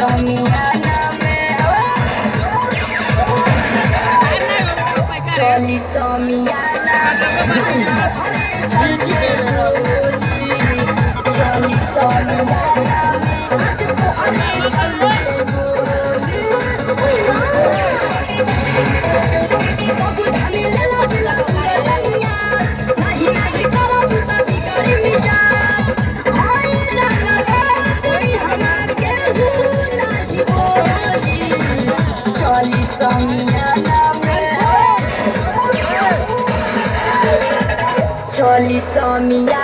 Somiana me Choli Somiana Choli Somiana चली सोनिया